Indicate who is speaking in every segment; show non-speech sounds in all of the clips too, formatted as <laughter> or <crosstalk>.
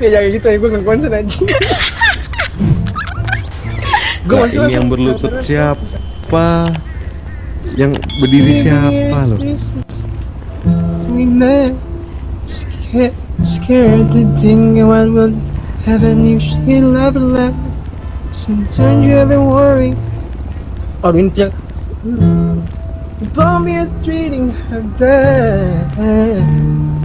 Speaker 1: Ya jangan gitu ya gue nggak konsen aja. <laughs> gue masih
Speaker 2: ini yang berlutut siapa? Yang berdiri siapa loh?
Speaker 1: We met, scared, scared to think what would happen if she never left. Sometimes you ever worry. Oh, ini tiap. About me treating her bad.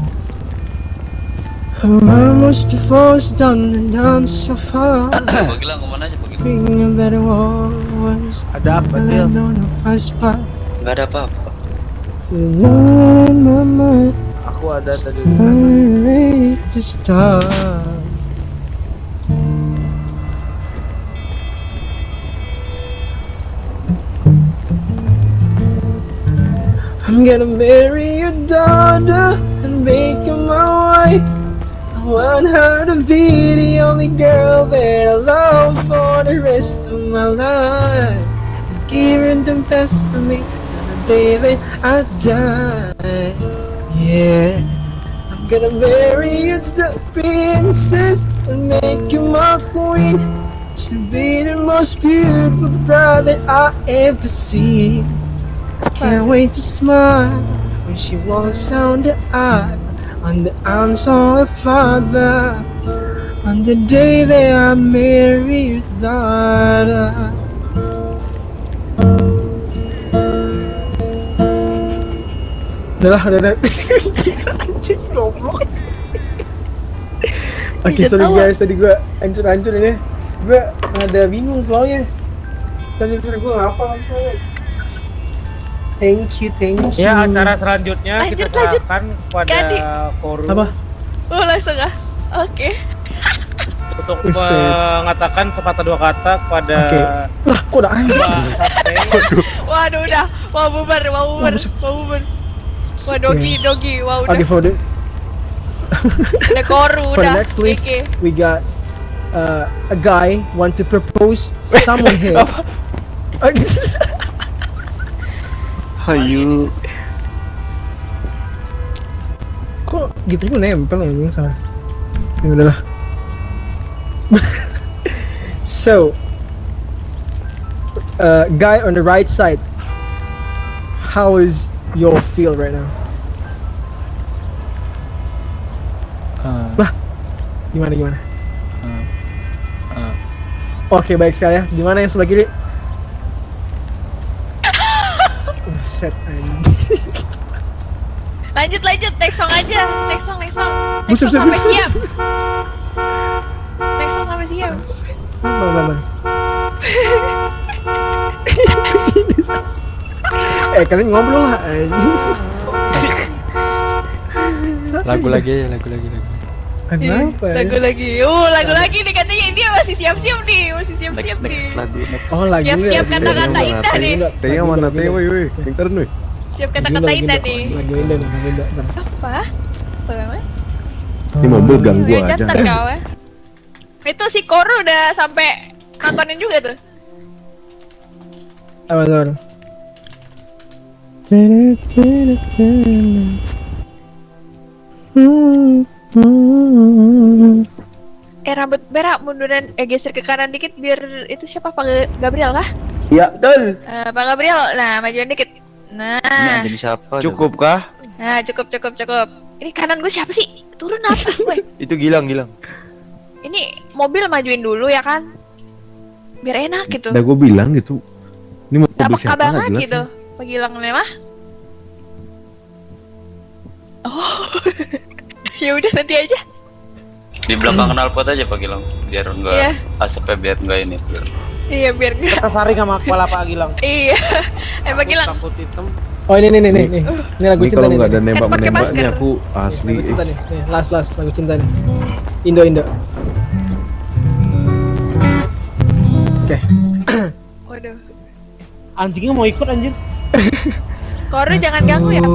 Speaker 1: Her mom was divorced down and down so far.
Speaker 3: Pagilang ke mana aja Pagilang?
Speaker 1: Being a better ones.
Speaker 4: Ada apa
Speaker 1: But I
Speaker 4: Til?
Speaker 1: don't know how spot.
Speaker 3: Gak ada apa-apa.
Speaker 1: Alone in my mind.
Speaker 4: Aku ada tadi.
Speaker 1: I'm ready to start. I'm gonna marry your daughter and make her my wife. Want her to be the only girl that I love for the rest of my life. Give her the best of me on the day that I die. Yeah, I'm gonna marry you, to the princess, and make you my queen. She'll be the most beautiful bride that I ever see. Can't wait to smile when she walks down the aisle on the arms of her father. On the day that I marry your daughter. Udah lah, udah, udah. Anjing, <laughs> goblok. Oke, sorry guys, tadi gua hancur-hancur ini. Gua ada bingung flownya. Sorry, sorry, gua nggak apa apa. Thank you, thank you.
Speaker 4: Ya acara selanjutnya
Speaker 5: Lanjut,
Speaker 4: kita
Speaker 5: lanjut.
Speaker 4: serahkan kepada
Speaker 5: Gadi.
Speaker 4: Koru
Speaker 1: Apa?
Speaker 5: Oh langsung ah. Oke.
Speaker 4: untuk
Speaker 1: Buset.
Speaker 4: mengatakan sepatah dua kata kepada
Speaker 1: Oke. Lah, kok udah anjing?
Speaker 5: Waduh udah. Mau bubar, mau bubar, mau bubar. Wah dogi, dogi. Wah udah.
Speaker 1: Oke, for the
Speaker 5: Ada koru
Speaker 1: for
Speaker 5: udah.
Speaker 1: next list,
Speaker 5: Oke.
Speaker 1: we got uh, a guy want to propose someone here. <laughs> <laughs>
Speaker 2: Hayu.
Speaker 1: Kok gitu gue nempel anjing sama. Ya udahlah. <laughs> so, uh, guy on the right side. How is your feel right now? Lah, gimana gimana? Oke baik sekali ya. Gimana yang sebelah kiri?
Speaker 5: Lanjut lanjut, next song aja. Next song, next song. Next song sampai siap. Next song sampai siap.
Speaker 1: Bentar, bentar, bentar. eh kalian ngobrol lah.
Speaker 6: Lagu lagi ya, lagu lagi lagi.
Speaker 1: Kenapa? ya?
Speaker 5: Lagu lagi. Oh, lagu lagi nih katanya dia masih siap-siap nih, masih siap-siap nih.
Speaker 3: next lagu next.
Speaker 1: Oh lagi
Speaker 5: Siap-siap kata-kata indah nih.
Speaker 2: Tengah mana teh woi woi. Pintar nih.
Speaker 5: Siap kata-kata indah nih.
Speaker 1: Lagi indah nih, indah.
Speaker 5: Apa? Apa?
Speaker 2: Ini mobil ganggu aja.
Speaker 5: jantan kau ya. Itu si Koru udah sampai nontonin juga tuh.
Speaker 1: Apa tuh?
Speaker 5: Eh rambut berak munduran eh geser ke kanan dikit biar itu siapa Pak Gabriel kah?
Speaker 6: Ya, betul.
Speaker 5: Eh, Pak Gabriel, nah majuan dikit. Nah,
Speaker 3: Ini jadi siapa?
Speaker 6: Cukup kah?
Speaker 5: nah cukup cukup cukup. Ini kanan gue siapa sih? Turun apa? <laughs> Woi,
Speaker 6: Itu Gilang, Gilang.
Speaker 5: ini mobil majuin dulu ya kan? Biar enak gitu.
Speaker 2: Udah gue bilang gitu. Ini mobil
Speaker 5: Gak peka
Speaker 2: siapa nggak
Speaker 5: banget gitu. Pagilang mah. Oh. <laughs> ya udah nanti aja.
Speaker 3: Di belakang knalpot aja Pagilang biar enggak
Speaker 5: Iya.
Speaker 3: asapnya biar enggak ini. Biar.
Speaker 5: Iya biar enggak.
Speaker 4: kita saring sama kepala Pak Gilang.
Speaker 5: Iya. Eh Pagilang.
Speaker 4: Rambut hitam.
Speaker 1: Oh ini nih nih nih nih. Ini lagu
Speaker 2: Ini
Speaker 1: cinta
Speaker 2: kalau
Speaker 1: nih.
Speaker 2: nggak ada nembak
Speaker 5: pakai
Speaker 2: menembaknya
Speaker 5: masker.
Speaker 2: aku asli.
Speaker 1: Lagu cinta nih. Nih, last last lagu cinta nih. Indo Indo. Oke. <coughs>
Speaker 5: Waduh.
Speaker 4: Anjingnya mau ikut anjir. <coughs>
Speaker 5: Koru jangan ganggu ya. Pak.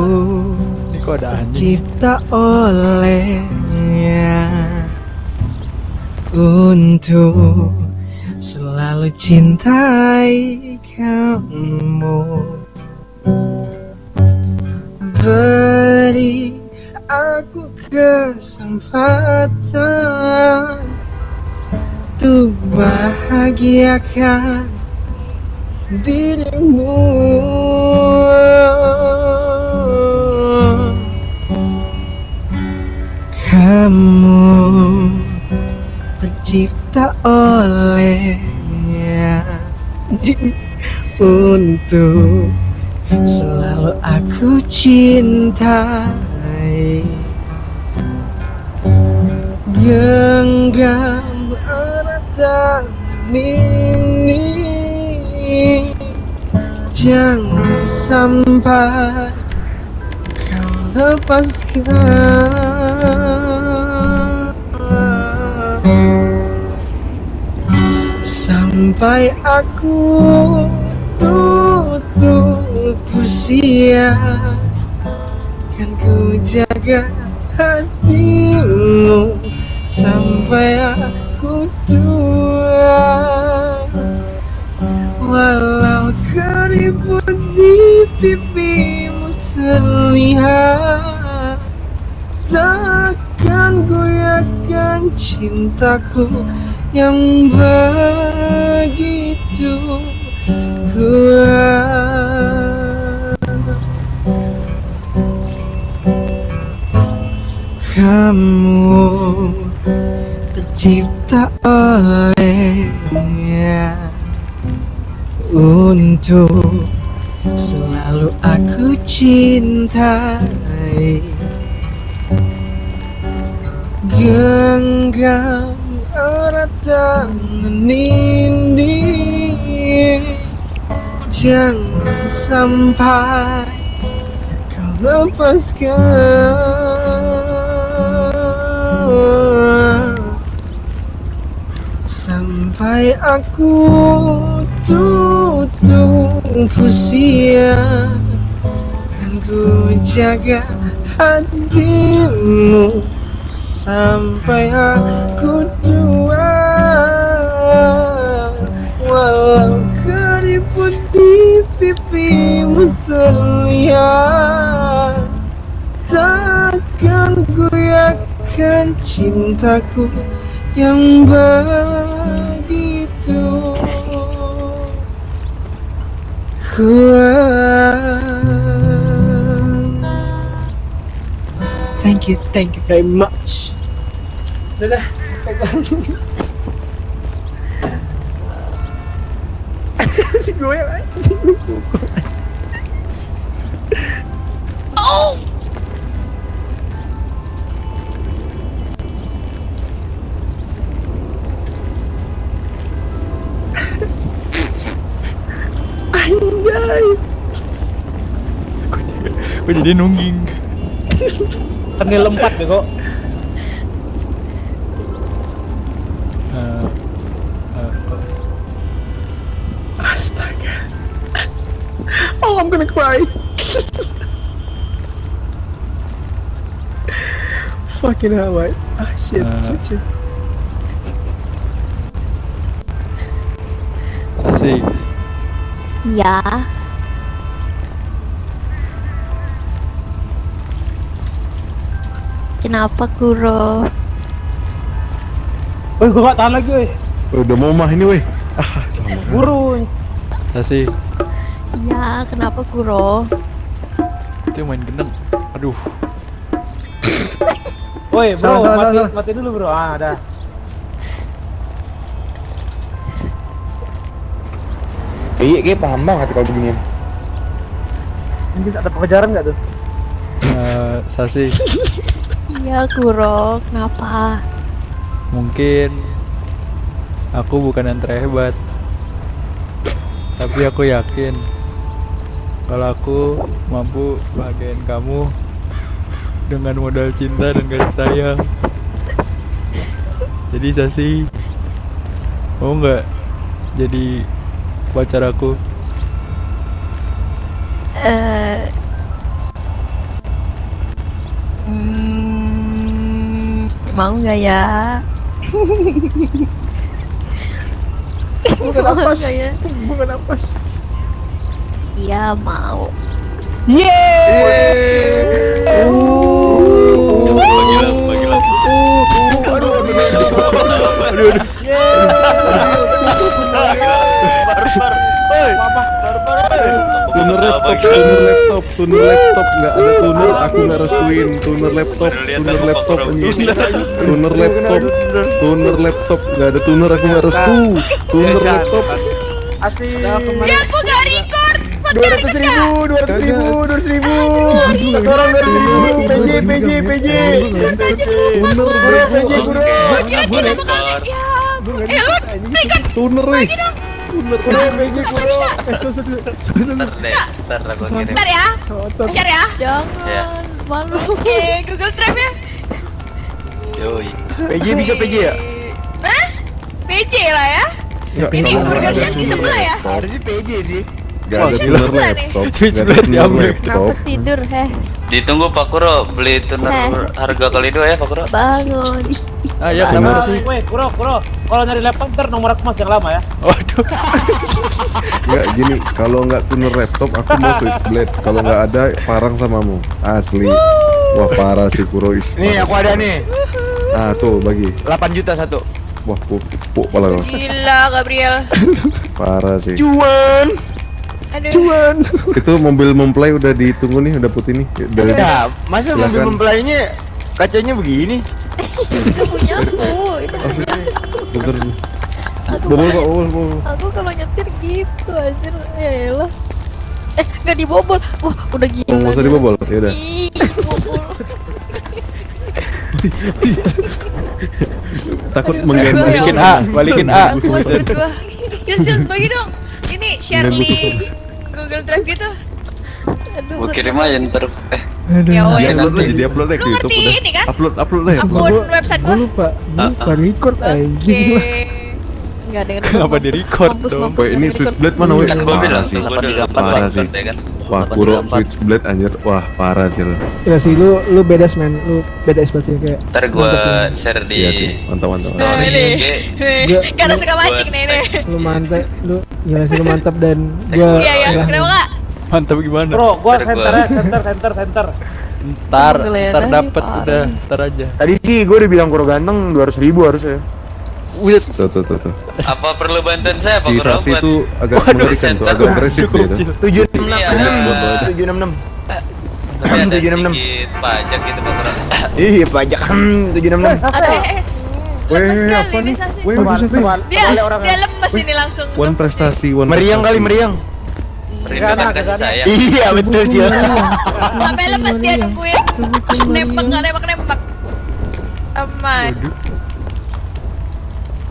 Speaker 6: Ini kok ada anjing.
Speaker 1: Cipta olehnya untuk selalu cintai kamu. Beri aku kesempatan tuh bahagiakan dirimu. Kamu tercipta olehnya. Untuk selalu aku cintai. Genggam erat ini Jangan sampai kau lepaskan Sampai aku tutup usia. Kan ku jaga hatimu Sampai aku tua. Walau keriput di pipimu terlihat Takkan goyahkan cintaku yang begitu kuat. Kamu tercipta olehnya Untuk selalu aku cintai. Genggam tangan ini Jangan sampai kau lepaskan. Sampai aku tutup usia Kan ku jaga hatimu. Sampai aku tua Walau keriput di pipimu terlihat Takkan goyahkan cintaku yang begitu kuat Thank you, thank you very much. Dadah, pegang. Si gue yang anjing. Anjay.
Speaker 6: Gue jadi nungging.
Speaker 4: Kenil empat bego.
Speaker 6: Eh,
Speaker 1: Fucking hell, mate. Ah, shit.
Speaker 6: Uh,
Speaker 1: shit, shit.
Speaker 6: Sasi,
Speaker 5: Iya. Kenapa Kuro?
Speaker 4: Woi, gua gak tahan lagi, woi.
Speaker 2: Udah mau mah ini weh. Ah, lama.
Speaker 4: Buru.
Speaker 6: Sasi,
Speaker 5: Iya, kenapa Kuro?
Speaker 6: itu yang main gendeng. Aduh,
Speaker 4: Woi, bro,
Speaker 1: Salah, salah,
Speaker 4: mati,
Speaker 1: salah.
Speaker 4: mati dulu, bro. Ah, ada.
Speaker 2: Iya, kayak paham banget kalau beginian.
Speaker 4: Anjir, ada pengejaran gak tuh?
Speaker 6: Eh, Sasi,
Speaker 5: Iya, Kuro. Kenapa?
Speaker 6: mungkin aku bukan yang terhebat, tapi aku yakin kalau aku mampu bahagiain kamu dengan modal cinta dan kasih sayang. Jadi Sasi, mau nggak jadi pacar aku?
Speaker 5: Eh. Hmm, mau nggak ya?
Speaker 1: Bukan napas.
Speaker 5: nggak ya?
Speaker 1: Bukan napas.
Speaker 5: Iya mau.
Speaker 3: Bagi
Speaker 1: Aduh,
Speaker 3: Tuner laptop,
Speaker 2: tuner laptop, tuner laptop enggak ada tuner, aku nggak restuin tuner laptop, tuner laptop. Tuner laptop, tuner laptop nggak ada tuner aku nggak restu. Tuner laptop.
Speaker 4: Asih.
Speaker 5: Ya, aku
Speaker 1: Dua ratus ribu, dua ratus ribu, dua ratus ribu. Satu orang dua ratus ribu. PJ, PJ, PJ.
Speaker 2: Tuner
Speaker 1: Kuro, PJ, kuro.
Speaker 5: Kira kita kan ya. Eh lu
Speaker 2: Tuner.
Speaker 1: Kuro, PJ, kuro.
Speaker 5: Ya. Share ya.
Speaker 3: Ya.
Speaker 7: Jangan malu.
Speaker 5: Oke, Google Drive ya.
Speaker 3: Yoi.
Speaker 1: PJ bisa PJ ya?
Speaker 5: Hah? PJ lah ya. Ini burger shack di
Speaker 2: tuner
Speaker 5: sebelah ya?
Speaker 1: Harusnya PJ sih.
Speaker 2: Nggak ada tuner laptop.
Speaker 6: Switch
Speaker 2: nggak ada
Speaker 6: blade
Speaker 2: tuner
Speaker 6: diambil.
Speaker 2: laptop.
Speaker 7: Kenapa tidur? Heh,
Speaker 3: Ditunggu Pak Kuro beli tuner harga kali dua ya Pak Kuro.
Speaker 7: bangun.
Speaker 6: Ah ya
Speaker 4: Sama
Speaker 6: kenapa sih?
Speaker 4: Weh, kuro, kuro. Kalau nyari laptop ntar nomor aku masih yang lama ya.
Speaker 6: Waduh.
Speaker 2: Nggak gini, kalau nggak tuner laptop aku mau switch blade. Kalau nggak ada parang samamu. Asli. Wah parah sih Kurois.
Speaker 1: Nih, aku ada nih.
Speaker 2: Ah tuh bagi.
Speaker 1: 8 juta satu.
Speaker 2: Wah puk puk pala.
Speaker 5: Gila Gabriel.
Speaker 2: Parah sih.
Speaker 1: Cuan.
Speaker 5: Aduh. <laughs>
Speaker 2: Itu mobil mempelai udah ditunggu nih, udah putih nih. Dari
Speaker 1: Ya, masa
Speaker 2: Silakan.
Speaker 1: mobil mempelainya kacanya begini?
Speaker 7: Itu punya aku. Itu <laughs> punya
Speaker 2: bentar.
Speaker 7: aku.
Speaker 2: Bobol kok, bobol, bobol.
Speaker 7: Aku kalau nyetir gitu anjir. Ya elah. Eh, nggak dibobol. Wah, udah gila.
Speaker 2: Oh, nggak usah dibobol. Ya udah. <laughs> Takut mengganggu.
Speaker 6: Balikin A, balikin A.
Speaker 5: Sil, sil, bagi dong. Ini share link Google Drive gitu.
Speaker 7: Aduh,
Speaker 3: Gua kirim aja ntar. Eh,
Speaker 5: Ya
Speaker 2: Di
Speaker 5: wes.
Speaker 2: upload aja, di upload aja
Speaker 5: Lu
Speaker 2: ke YouTube
Speaker 5: ngerti
Speaker 2: udah.
Speaker 5: ini kan?
Speaker 2: Upload, upload aja.
Speaker 5: Akun website
Speaker 1: Gua
Speaker 5: gua.
Speaker 1: lupa,
Speaker 3: Ah,
Speaker 1: lupa record anjing.
Speaker 5: Oke.
Speaker 7: Nggak ada
Speaker 6: Kenapa di record dong?
Speaker 2: Woi, ini switchblade mana woi?
Speaker 3: kan gua bilang
Speaker 2: sih. Parah sih.
Speaker 3: ya kan.
Speaker 2: Wah, Kuro switchblade anjir. Wah, parah sih lo.
Speaker 1: Ya sih lu lu beda men, lu beda ekspresi kayak.
Speaker 3: Ntar gua share di
Speaker 2: Iya sih, mantap mantap.
Speaker 5: Nah, ini.
Speaker 1: Gua-
Speaker 5: Karena suka mancing nih nih.
Speaker 1: Lu mantap, lu gila sih lu mantap dan gua
Speaker 5: Iya iya,
Speaker 1: ya,
Speaker 5: kenapa kak?
Speaker 6: Mantap gimana?
Speaker 4: Bro, gua center ya, center, center, center.
Speaker 6: Ntar,
Speaker 7: Geledah
Speaker 6: ntar
Speaker 7: nih,
Speaker 6: dapet
Speaker 7: parah.
Speaker 6: udah, ntar aja.
Speaker 1: Tadi sih gua udah bilang Kuro ganteng 200 ribu harusnya.
Speaker 6: Wih,
Speaker 2: Tuh tuh tuh tuh.
Speaker 3: Apa perlu bantuan saya Pak
Speaker 2: Si? Sasi itu agak mengerikan tuh, agak agresif dia tuh.
Speaker 1: 766
Speaker 3: Iya,
Speaker 2: ada.
Speaker 1: 766.
Speaker 3: Tapi ada
Speaker 1: 766.
Speaker 3: sedikit pajak gitu Pak.
Speaker 1: Iya, pajak 766.
Speaker 5: Ada eh, eh.
Speaker 2: Weh,
Speaker 5: Lemes
Speaker 2: apa
Speaker 5: sekali
Speaker 2: nih? Weh,
Speaker 4: coba,
Speaker 5: Dia dia lemes ini langsung.
Speaker 2: One
Speaker 5: lemes
Speaker 2: prestasi, one
Speaker 1: Meriang kali meriang.
Speaker 4: Gak ada.
Speaker 3: sayang.
Speaker 1: Iya, betul Cil.
Speaker 5: Sampai lemes dia nungguin. Nembak nggak nembak nembak. Aman.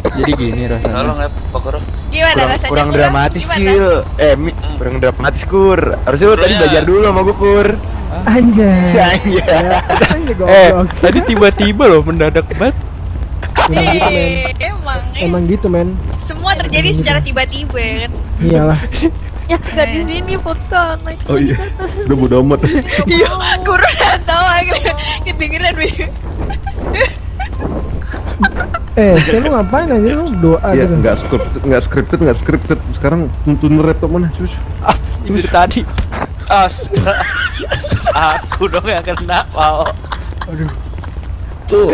Speaker 6: jadi gini rasanya.
Speaker 3: Tolong ya Pak Kuro.
Speaker 5: Gimana
Speaker 1: Kurang,
Speaker 5: rasanya?
Speaker 1: kurang
Speaker 5: Kur?
Speaker 1: dramatis? Cil. Eh, mi, kurang dramatis Kur. Harusnya lu tadi
Speaker 3: Iya.
Speaker 1: belajar dulu sama gua Kur.
Speaker 8: Anjay. <laughs>
Speaker 1: Anjay.
Speaker 6: Eh, tadi tiba-tiba loh mendadak banget.
Speaker 5: Ih, Emang, eh.
Speaker 8: Emang gitu men.
Speaker 5: semua terjadi secara tiba-tiba ya kan.
Speaker 8: Iyalah.
Speaker 7: Ya, nggak di sini vodka naik.
Speaker 2: Oh iya, udah bodo amat.
Speaker 5: Iya, guru udah tahu lagi. Kedengeran.
Speaker 8: Eh, saya lu ngapain aja lu doa
Speaker 2: Ya,
Speaker 8: gitu.
Speaker 2: nggak scripted, nggak scripted, nggak scripted. Sekarang tuner laptop mana? Sus.
Speaker 6: Ah, ini dari tadi.
Speaker 3: Astaga. Aku dong yang kena mau.
Speaker 2: Tuh,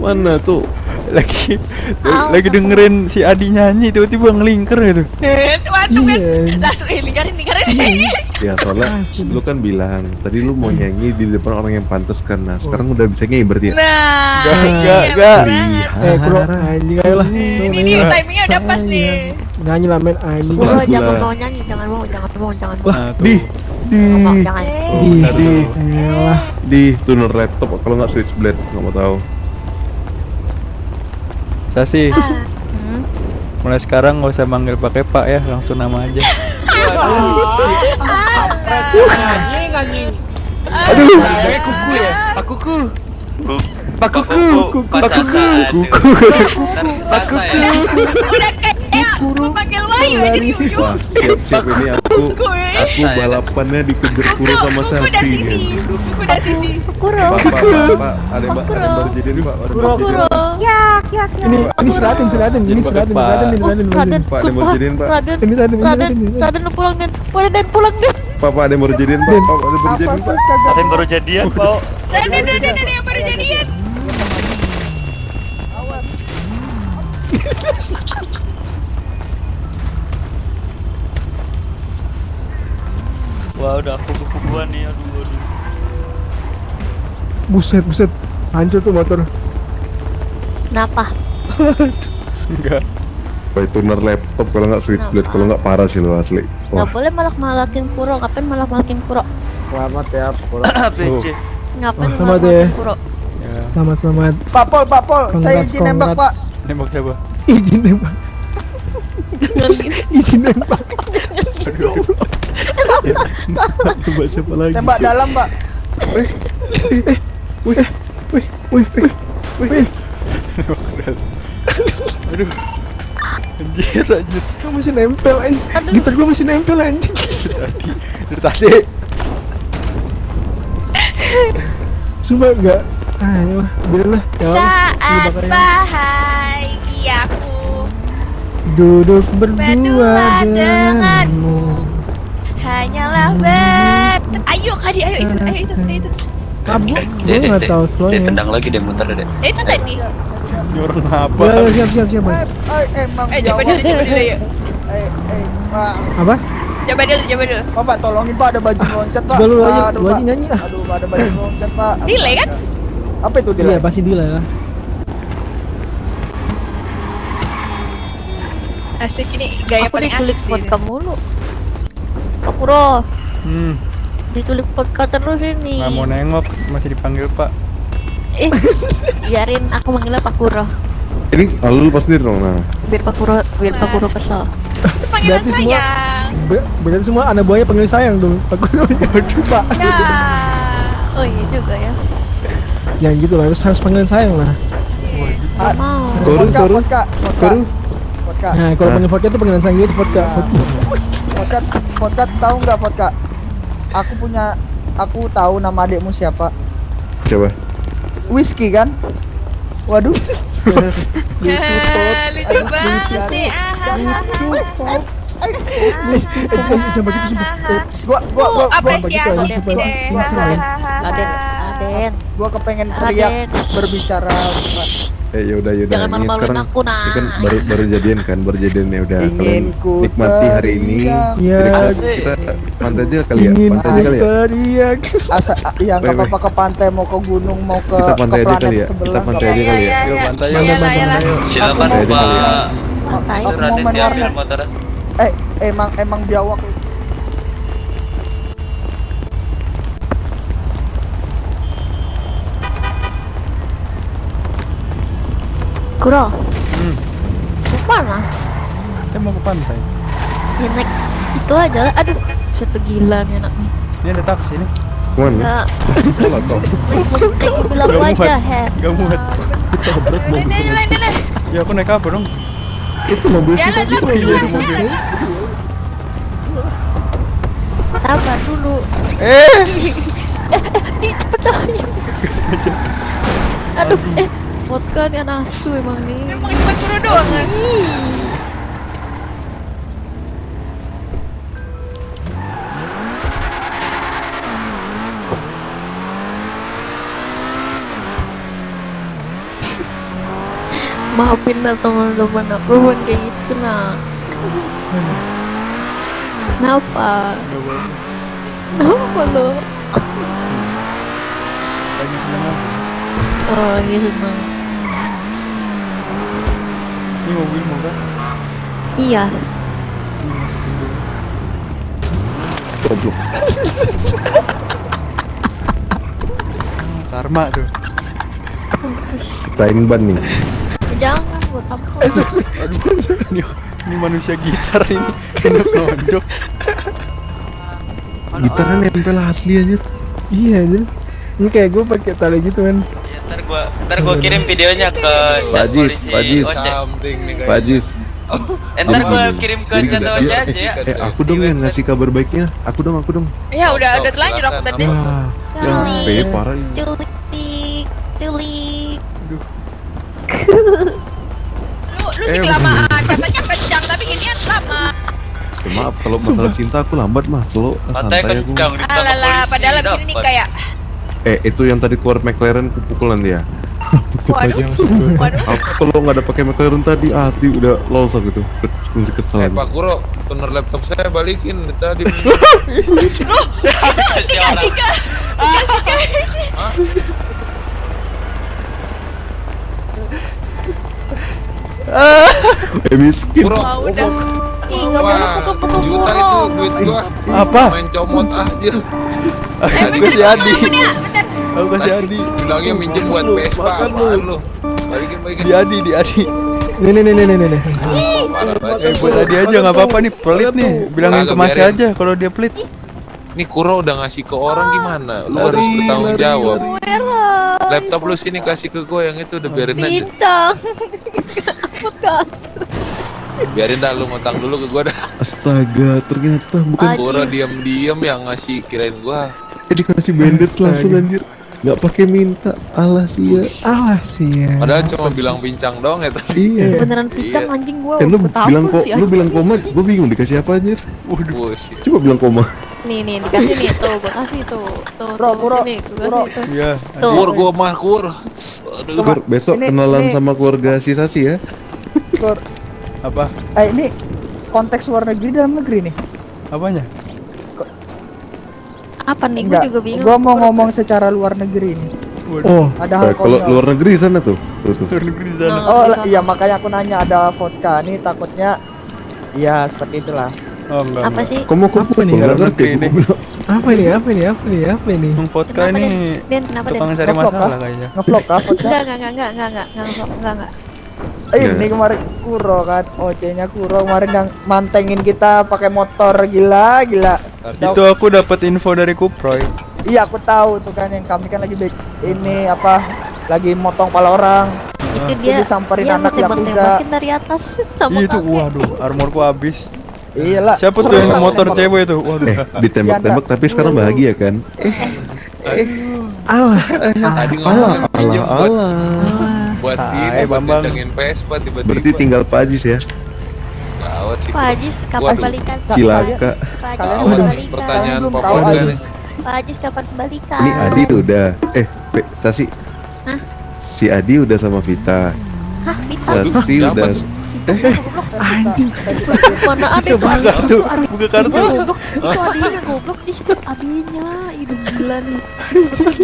Speaker 2: mana tuh?
Speaker 6: Lagi lagi dengerin si Adi nyanyi tiba-tiba ngelingker gitu. <laughs>
Speaker 5: Waduh kan.
Speaker 8: Iya.
Speaker 5: Langsung eh lingkarin lingkarin.
Speaker 2: Ya soalnya lu kan bilang tadi lu mau nyanyi di depan orang yang pantas kan. Nah, sekarang udah bisa nyanyi berarti ya?
Speaker 5: Nah.
Speaker 6: Gak,
Speaker 5: iya,
Speaker 6: gak,
Speaker 5: bener
Speaker 6: gak.
Speaker 5: banget.
Speaker 8: Eh, bro, anjing ayo lah.
Speaker 5: Ini nih timingnya udah pas nih.
Speaker 8: Nyanyi lah men anjing.
Speaker 7: Jangan mau nyanyi, jangan mau, jangan mau, jangan mau.
Speaker 6: Tuh.
Speaker 2: Di, di,
Speaker 7: jangan.
Speaker 8: Di,
Speaker 2: di,
Speaker 8: elah.
Speaker 2: di tuner laptop kalau nggak switchblade nggak mau tahu.
Speaker 6: Sasi,
Speaker 7: Hmm.
Speaker 6: mulai sekarang nggak usah manggil pakai Pak ya, langsung nama aja.
Speaker 4: Anjing, anjing.
Speaker 1: Aduh, sayangnya kuku ya. Pak Kuku. Pak Kuku. Pak Kuku.
Speaker 2: Kuku.
Speaker 3: Pak Kuku.
Speaker 5: Wahyu aja di ujung.
Speaker 2: Wah, siap-siap ini aku aku balapannya dikejar kuru sama
Speaker 5: Kuku sisi. Kuku sisi.
Speaker 7: Kuro.
Speaker 2: Ada ada baru jadi Pak. Ada yang baru
Speaker 7: Kuro.
Speaker 2: jadian.
Speaker 8: Ini ini seraden seraden ini
Speaker 6: pakai
Speaker 8: seraden ini
Speaker 7: Oh,
Speaker 8: seraden
Speaker 7: Raden,
Speaker 8: seraden.
Speaker 2: Pak, ada
Speaker 7: sumpah.
Speaker 2: jadiin, Pak.
Speaker 7: Raden,
Speaker 8: Ini
Speaker 7: pulang, Den. Boleh, Den, pulang, Den.
Speaker 2: Pak, Pak, ada yang baru jadian, Pak. Pak, ada yang baru jadian, Pak.
Speaker 3: Ada yang baru jadian, Pak.
Speaker 5: Dan dan dan dan yang baru jadian.
Speaker 3: Wah udah kuku-kukuan nih aduh aduh.
Speaker 8: Buset, buset. Hancur tuh motor.
Speaker 7: Kenapa? <laughs>
Speaker 6: Enggak.
Speaker 2: Kayak tuner laptop kalau nggak switchblade kalau nggak parah sih lo asli. Wah,
Speaker 7: Gak boleh malak-malakin Kuro. Ngapain malak-malakin Kuro?
Speaker 4: Selamat ya, Pura. <coughs>
Speaker 3: PC.
Speaker 7: Ngapain
Speaker 8: Oh, sama
Speaker 7: malak-malakin
Speaker 8: deh.
Speaker 7: Kuro?
Speaker 6: Ya,
Speaker 8: Selamat, selamat.
Speaker 1: Pak Pol, Pak Pol, saya izin nembak Pak.
Speaker 6: nembak siapa?
Speaker 8: Izin nembak. <laughs> Izin nembak.
Speaker 2: Coba siapa lagi?
Speaker 1: Tembak dalam Pak.
Speaker 8: Wih, wih, wih, wih.
Speaker 6: Aduh. Anjir, anjir.
Speaker 8: Gua masih nempel anjing. Gitar gua masih nempel anjing.
Speaker 6: Dari tadi.
Speaker 8: Sumpah enggak. Ah, ya lah, biarlah. Ya
Speaker 5: Saat bahagiaku
Speaker 8: Duduk berdua
Speaker 5: Berdua
Speaker 8: denganmu.
Speaker 5: Hanyalah ber. Ayo Kadi, ayo itu, ayo itu, ayo itu.
Speaker 8: Abu,
Speaker 3: Dek,
Speaker 8: gua
Speaker 3: dek,
Speaker 8: nggak
Speaker 3: dek.
Speaker 8: tahu
Speaker 3: Dek,
Speaker 8: flownya.
Speaker 3: tendang lagi deh muter deh.
Speaker 5: Eh, Itu tadi.
Speaker 6: Orang apa?
Speaker 8: Ya, siap, siap, siap.
Speaker 1: Eh, eh, emang
Speaker 5: Eh, coba dulu, coba dulu yuk.
Speaker 1: Eh, eh, Pak.
Speaker 8: Apa?
Speaker 5: Coba dulu, coba dulu.
Speaker 1: Pak, Pak, tolongin Pak, ada baju loncat Pak.
Speaker 8: Coba lu aja,
Speaker 1: Aduh,
Speaker 8: lu aja
Speaker 1: Pak.
Speaker 8: nyanyi ah.
Speaker 1: Aduh, ada baju <coughs> loncat Pak.
Speaker 5: Delay, kan?
Speaker 1: Apa itu
Speaker 8: Iya,
Speaker 1: delay?
Speaker 8: pasti delay lah.
Speaker 5: Asik ini gaya
Speaker 7: Aku
Speaker 5: paling
Speaker 7: diculik
Speaker 5: asik sih.
Speaker 7: vodka mulu. Pak Kuro,
Speaker 6: Hmm,
Speaker 7: diculik vodka terus ini.
Speaker 6: nggak mau nengok, masih dipanggil Pak.
Speaker 7: Eh, biarin aku manggilnya Pak Kuro.
Speaker 2: Ini lalu lu pas sendiri dong. Nah,
Speaker 7: Biar Pak Kuro, biar Pak Kuro kesel.
Speaker 8: Berarti semua-
Speaker 5: sayang.
Speaker 8: Be- Berarti semua anak buahnya panggil sayang dong. Aku <laughs> Waduh, Pak.
Speaker 5: Ya.
Speaker 7: Oh iya juga ya.
Speaker 8: Yang gitu lah, harus harus panggilan sayang lah.
Speaker 7: Gak
Speaker 1: vodka, vodka,
Speaker 2: koru.
Speaker 1: vodka.
Speaker 8: Nah, kalau panggil vodka itu panggilan sayang gitu vodka.
Speaker 1: Ya. Vodka tahu nggak vodka? Aku punya, aku tahu nama adikmu siapa.
Speaker 2: Coba.
Speaker 1: Whisky kan? Waduh. <laughs>
Speaker 5: Lucu banget deh. ah,
Speaker 1: Eh,
Speaker 8: Eh, eh, jangan begitu sumpah.
Speaker 1: Gua, gua, gua, gua,
Speaker 5: apresiasi
Speaker 8: Aden. Aden,
Speaker 1: kepengen teriak berbicara.
Speaker 2: Eh yaudah yaudah.
Speaker 7: Jangan
Speaker 2: Ini
Speaker 7: malu-maluin
Speaker 2: sekarang
Speaker 7: aku, nah.
Speaker 2: Ini kan baru baru jadian kan, baru jadian ya udah. Kalian
Speaker 1: ku
Speaker 2: nikmati hari ini.
Speaker 8: Iya,
Speaker 3: Asik.
Speaker 2: Kita pantai aja kali ya.
Speaker 8: ingin
Speaker 2: Pantai aja kali ya.
Speaker 1: Asa, ya
Speaker 2: Wait, wait.
Speaker 1: apa-apa ke pantai mau ke gunung mau ke
Speaker 2: Kita
Speaker 1: ke
Speaker 2: pantai aja
Speaker 1: planet
Speaker 2: kali ya. Kita pantai aja kali ya.
Speaker 5: iya,
Speaker 6: Yuk,
Speaker 5: iya.
Speaker 6: pantai
Speaker 5: Iya,
Speaker 6: yuk.
Speaker 5: iya.
Speaker 3: Silakan
Speaker 2: Pantai aja kali ya.
Speaker 3: Pak.
Speaker 7: Pantai.
Speaker 1: Aku mau
Speaker 3: motornya.
Speaker 1: Eh, emang emang biawak.
Speaker 7: Kuro,
Speaker 6: Hmm,
Speaker 7: mau mana?
Speaker 6: kita mau ke pantai.
Speaker 7: Ya naik itu aja. Aduh, satu gila nih anak nih.
Speaker 6: Ini ada taksi nih.
Speaker 7: Ke
Speaker 2: mana? Enggak,
Speaker 7: naik mobil aku aja. Her.
Speaker 6: Muat.
Speaker 5: Jalan.
Speaker 6: Ya aku naik apa dong?
Speaker 2: Itu mobil
Speaker 5: Jalan
Speaker 2: kita itu
Speaker 5: berdua.
Speaker 2: mobil kita.
Speaker 7: Sabar dulu.
Speaker 6: Eh, <laughs>
Speaker 7: Dipecahin. Aduh, eh, vodka nih anak asu emang nih.
Speaker 5: Emang cuma kuro doang kan? <laughs>
Speaker 7: Maafin lah teman-teman aku bukan kayak gitu nah. Kenapa?
Speaker 6: Gak apa-apa.
Speaker 7: Kenapa lo?
Speaker 6: Lagi seneng?
Speaker 7: Oh, lagi seneng.
Speaker 6: Ini mobil mau kan?
Speaker 7: Iya.
Speaker 2: Goblok.
Speaker 6: Karma tuh.
Speaker 2: Cain ban nih.
Speaker 7: Eh, Jangan gue tampol.
Speaker 6: Aduh, ini, ini manusia gitar ini. Enak nonjok.
Speaker 2: Gitarnya nempel asli anjir.
Speaker 8: Iya anjir. Ini kayak gue pakai tali gitu kan.
Speaker 3: Ntar gua ntar gua kirim videonya ke
Speaker 2: Pak
Speaker 3: chat
Speaker 2: Jis,
Speaker 3: polisi
Speaker 2: Pak Jis.
Speaker 3: Ojek.
Speaker 2: Pak Ajis,
Speaker 3: Eh, ntar gua kirim ke Ojek aja ya.
Speaker 2: eh aku dong yang ngasih kabar baiknya. Aku dong, aku dong.
Speaker 5: Ya udah udah telanjur aku tadi.
Speaker 2: Parah ini.
Speaker 7: Culik, culik.
Speaker 5: Lu lu sih kelamaan. Katanya kencang tapi ginian lama.
Speaker 2: Ya, maaf kalau masalah cinta aku lambat mas, slow
Speaker 3: Santai
Speaker 2: santai aku.
Speaker 3: kencang ditangkap
Speaker 5: Alala,
Speaker 3: polisi,
Speaker 5: padahal abis ini kayak
Speaker 2: Eh itu yang tadi keluar McLaren kupukulan dia.
Speaker 5: Waduh. Waduh.
Speaker 2: Apa kalau nggak ada pakai McLaren tadi asli udah lolos aku tuh. Kunci.
Speaker 9: Eh Pak Kuro, tuner laptop saya balikin tadi. <laughs>
Speaker 3: Orang.
Speaker 2: Eh miskin.
Speaker 9: Kuro,
Speaker 5: Ah, udah.
Speaker 7: Ih, nggak boleh pukul-pukul
Speaker 9: sejuta itu duit gua.
Speaker 6: Apa?
Speaker 9: Main comot aja.
Speaker 6: Aku kasih Adi. Aku kasih Adi.
Speaker 9: Bilangnya minjem buat Vespa, apaan lu? Balikin balikin.
Speaker 6: Di Adi, di Adi.
Speaker 8: Nih nih nih nih nih nih.
Speaker 6: Eh buat Adi aja nggak apa-apa nih pelit nih. Bilangin ke Mas aja kalau dia pelit.
Speaker 9: Nih Kuro udah ngasih ke orang gimana? Lu harus bertanggung jawab. Laptop lu sini kasih ke gue yang itu udah biarin aja.
Speaker 7: Bincang. <laughs>
Speaker 9: Biarin dah lu ngutang dulu ke gue dah.
Speaker 2: Astaga, ternyata bukan.
Speaker 9: Kuro diam-diam yang ngasih kirain gua.
Speaker 2: eh, dikasih bandage langsung anjir. Nggak pakai minta. Alah sih ya.
Speaker 8: Alah sih ya.
Speaker 9: Padahal cuma bilang pincang doang ya tadi.
Speaker 2: Iya.
Speaker 7: Beneran pincang anjing gua.
Speaker 2: Eh lu
Speaker 7: Gua tahu
Speaker 2: bilang kok, lu bilang koma, gue bingung dikasih apa anjir.
Speaker 9: Bullshit.
Speaker 2: Coba bilang koma.
Speaker 7: Nih nih dikasih nih tuh, gua kasih tuh. Tuh,
Speaker 1: Bro,
Speaker 7: tuh,
Speaker 1: bro,
Speaker 7: sini, gua
Speaker 1: bro.
Speaker 7: kasih tuh.
Speaker 6: Iya.
Speaker 7: Tuh.
Speaker 9: Kur gua mah kur. Aduh.
Speaker 2: Kur, besok
Speaker 1: ini-
Speaker 2: kenalan
Speaker 1: ini-
Speaker 2: sama keluarga si Sasi ya.
Speaker 1: Kur,
Speaker 6: Apa?
Speaker 1: eh ini konteks luar negeri dalam negeri nih.
Speaker 6: Apanya?
Speaker 7: apa nih?
Speaker 1: Gue
Speaker 7: juga bingung.
Speaker 1: Gue mau ngomong secara luar negeri nih.
Speaker 8: Oh,
Speaker 1: ada
Speaker 2: eh, hal
Speaker 1: kalau
Speaker 2: luar negeri sana tuh. tuh, tuh.
Speaker 6: Luar negeri sana.
Speaker 1: Oh,
Speaker 7: oh
Speaker 1: iya makanya aku nanya ada vodka nih takutnya ya seperti itulah.
Speaker 6: Oh, enggak,
Speaker 7: apa
Speaker 6: enggak.
Speaker 7: sih?
Speaker 2: Kamu kok
Speaker 8: apa nih?
Speaker 6: Enggak
Speaker 2: ngerti ini.
Speaker 8: Apa ini? Apa ini? Apa ini? Apa ini?
Speaker 6: Yang vodka ini.
Speaker 7: Dan kenapa dan?
Speaker 6: Tukang cari masalah kayaknya.
Speaker 1: Ngevlog kah?
Speaker 7: Enggak, enggak, enggak, enggak, enggak, enggak, enggak, enggak
Speaker 1: ini kemarin Kuro kan, OC-nya Kuro kemarin yang mantengin kita pakai motor gila, gila.
Speaker 6: Itu aku dapat info dari Kuproy.
Speaker 1: Iya aku tahu tuh kan yang kami kan lagi back ini apa lagi motong pala orang.
Speaker 7: Itu
Speaker 1: Itu
Speaker 7: dia
Speaker 1: disamperin
Speaker 7: dia
Speaker 1: anak Yakuza.
Speaker 7: tembak-tembakin dari atas sama
Speaker 6: Iya itu waduh, armorku habis.
Speaker 1: Iya lah.
Speaker 6: Siapa tuh yang motor cewek itu? Waduh.
Speaker 2: Eh, ditembak-tembak tapi sekarang bahagia kan?
Speaker 9: Tadi ngomongin pinjem
Speaker 2: Alah,
Speaker 9: buat
Speaker 2: alah.
Speaker 9: Buat ini buat
Speaker 6: Bambang.
Speaker 9: kencengin Vespa tiba-tiba.
Speaker 2: Berarti tinggal Pak Ajis ya.
Speaker 9: Gawat sih.
Speaker 7: Pak Ajis kapan balikan?
Speaker 2: Cilaka.
Speaker 7: Pak Ajis
Speaker 1: Kalian
Speaker 7: kapan balikan?
Speaker 9: Pertanyaan nih.
Speaker 7: Pak Ajis kapan balikan?
Speaker 2: Ini Adi udah. Eh, Pe, Sasi.
Speaker 7: Hah?
Speaker 2: Si Adi udah sama Vita.
Speaker 7: Hah, Vita?
Speaker 2: Sasi
Speaker 9: siapa
Speaker 2: udah.
Speaker 9: tuh?
Speaker 7: Vita siapa goblok?
Speaker 8: anjing.
Speaker 7: Mana ada itu Adi
Speaker 6: Buka kartu.
Speaker 7: Itu adinya goblok. Ih, adinya. Itu gila nih.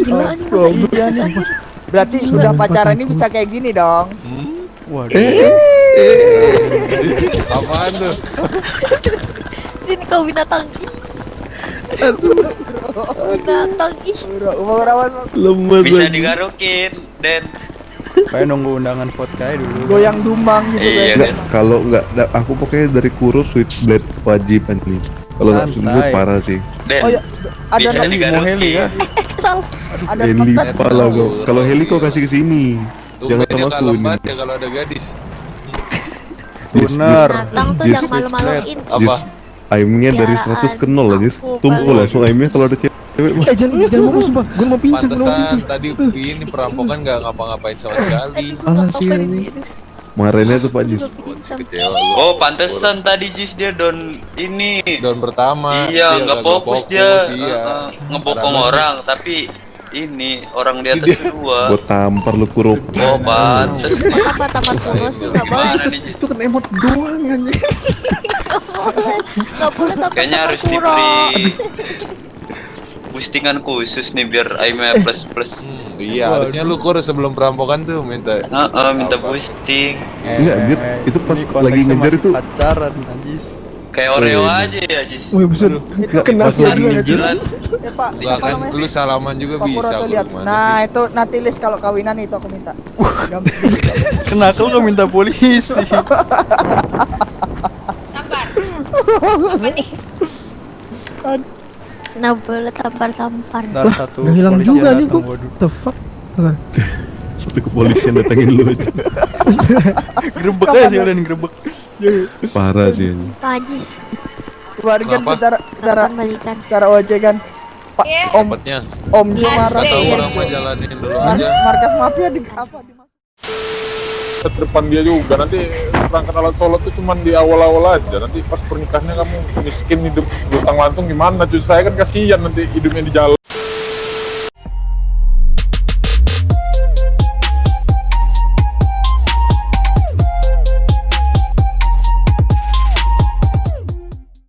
Speaker 7: Gila anjing masa
Speaker 1: Iya
Speaker 7: iya
Speaker 1: nih. Berarti udah pacaran ini bisa kayak gini dong.
Speaker 6: Waduh.
Speaker 9: Apaan tuh?
Speaker 7: Sini kau binatang. Binatang ih.
Speaker 2: Lemes
Speaker 3: Bisa digarukin, Den.
Speaker 6: Kayak nunggu undangan vodka dulu.
Speaker 1: goyang dumang gitu
Speaker 3: Iya,
Speaker 1: kan.
Speaker 2: Kalau enggak, aku pokoknya dari Kuro Switchblade wajib nih. Kalau nggak. Switchblade parah sih.
Speaker 3: Den.
Speaker 1: Oh ya, ada
Speaker 3: digarukin.
Speaker 6: Mau heli ya?
Speaker 7: Salah.
Speaker 1: ada
Speaker 2: Heli pala gua. Kalau heli kau kasih ke sini. Jangan sama aku ini.
Speaker 9: banget ya kalau ada gadis.
Speaker 6: Bener.
Speaker 7: Binatang tuh jangan malu-maluin.
Speaker 9: Apa?
Speaker 2: Aimnya dari
Speaker 7: Piaraan
Speaker 2: 100 ke 0 aja.
Speaker 7: aku
Speaker 2: Tumpul langsung aimnya kalau ada cewek.
Speaker 8: Eh jangan jangan mau sumpah. Gue mau pincang, gue mau pincang.
Speaker 9: tadi ini perampokan nggak ngapa-ngapain sama sekali.
Speaker 7: Gua
Speaker 2: Alah, sih, Kemarinnya tuh Pak Jis.
Speaker 3: Oh, pantesan tadi Jis dia don ini.
Speaker 9: Daun pertama.
Speaker 3: Iya, nggak
Speaker 9: kagak
Speaker 3: fokus dia.
Speaker 9: Iya.
Speaker 3: Ngebokong orang, tapi ini orang di atas dua.
Speaker 2: Gua tampar lu Kuro.
Speaker 3: Oh, pantes.
Speaker 7: Apa tampar sih nggak boleh.
Speaker 2: Itu kan emot doang anjing.
Speaker 7: Nggak boleh. Tampar
Speaker 3: Kayaknya harus di
Speaker 7: kuro.
Speaker 3: boostingan khusus nih biar aimnya plus plus.
Speaker 9: Iya, harusnya lu kur sebelum perampokan tuh minta.
Speaker 3: Heeh, minta
Speaker 9: Apa?
Speaker 3: boosting.
Speaker 2: Enggak, anjir. Itu pas
Speaker 6: Ini
Speaker 2: lagi ngejar itu.
Speaker 6: pacaran anjis.
Speaker 3: Kayak
Speaker 2: Oh,
Speaker 3: Oreo
Speaker 2: iya.
Speaker 3: aja ya, Jis.
Speaker 8: Wih, buset.
Speaker 2: Lagi
Speaker 8: dia
Speaker 2: ngejar.
Speaker 3: Jalan.
Speaker 1: Eh Pak,
Speaker 9: Gua
Speaker 1: apa
Speaker 9: kan
Speaker 1: namanya?
Speaker 9: lu salaman juga
Speaker 1: Pak
Speaker 9: bisa.
Speaker 1: lihat. Nah,
Speaker 9: sih?
Speaker 1: itu nanti list kalau kawinan itu aku minta. Gampang.
Speaker 6: Kenapa lu nggak minta polisi? <laughs>
Speaker 5: Tampar. Apa nih?
Speaker 7: Boleh tampar-tampar.
Speaker 6: Ntar satu
Speaker 8: hilang juga nih
Speaker 6: waduh.
Speaker 8: The fuck? <laughs>
Speaker 2: Satu kepolisian datangin lu aja. <laughs>
Speaker 6: Grebek aja sih kalian grebek.
Speaker 2: Parah sih anjing.
Speaker 7: Pak Ajis,
Speaker 1: Kemarin kan secara secara secara OJ kan Pak
Speaker 5: Iya.
Speaker 1: Om
Speaker 9: Cepetnya.
Speaker 1: Om Jo
Speaker 7: Iya,
Speaker 1: marah
Speaker 9: tahu
Speaker 5: Iya.
Speaker 9: orang mah jalanin dulu aja.
Speaker 1: markas mafia di apa di
Speaker 10: depan dia juga nanti perangkat alat sholat tuh cuman di awal-awal aja. Nanti pas pernikahannya kamu miskin hidup lutang lantung gimana? Cuy saya kan kasihan nanti hidupnya di jalan